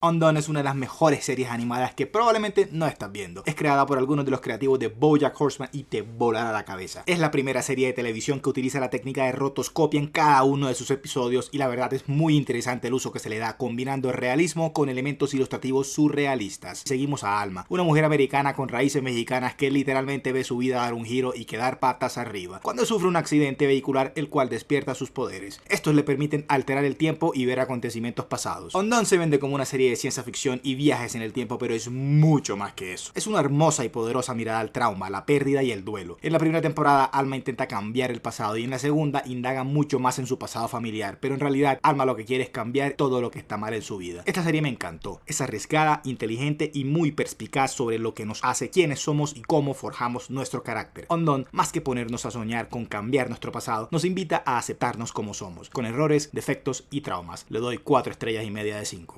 Undone es una de las mejores series animadas que probablemente no estás viendo. Es creada por algunos de los creativos de BoJack Horseman y te volará la cabeza. Es la primera serie de televisión que utiliza la técnica de rotoscopia en cada uno de sus episodios y la verdad es muy interesante el uso que se le da combinando realismo con elementos ilustrativos surrealistas. Seguimos a Alma, una mujer americana con raíces mexicanas que literalmente ve su vida dar un giro y quedar patas arriba, cuando sufre un accidente vehicular el cual despierta sus poderes. Estos le permiten alterar el tiempo y ver acontecimientos pasados. Undone se vende como una serie ciencia ficción y viajes en el tiempo, pero es mucho más que eso. Es una hermosa y poderosa mirada al trauma, la pérdida y el duelo. En la primera temporada, Alma intenta cambiar el pasado y en la segunda indaga mucho más en su pasado familiar, pero en realidad Alma lo que quiere es cambiar todo lo que está mal en su vida. Esta serie me encantó. Es arriesgada, inteligente y muy perspicaz sobre lo que nos hace quiénes somos y cómo forjamos nuestro carácter. Ondon, más que ponernos a soñar con cambiar nuestro pasado, nos invita a aceptarnos como somos, con errores, defectos y traumas. Le doy 4 estrellas y media de 5.